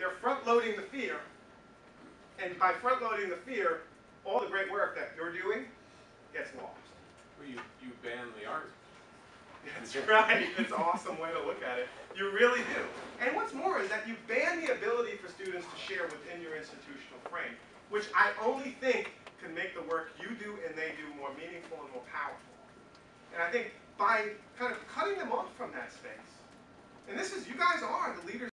they're front-loading the fear, and by front-loading the fear, all the great work that you're doing gets lost. Well, you, you ban the art. That's right. That's an awesome way to look at it. You really do. And what's more is that you ban the ability for students to share within your institutional frame, which I only think can make the work you do and they do more meaningful and more powerful. And I think by kind of cutting them off from that space, and this is, you guys are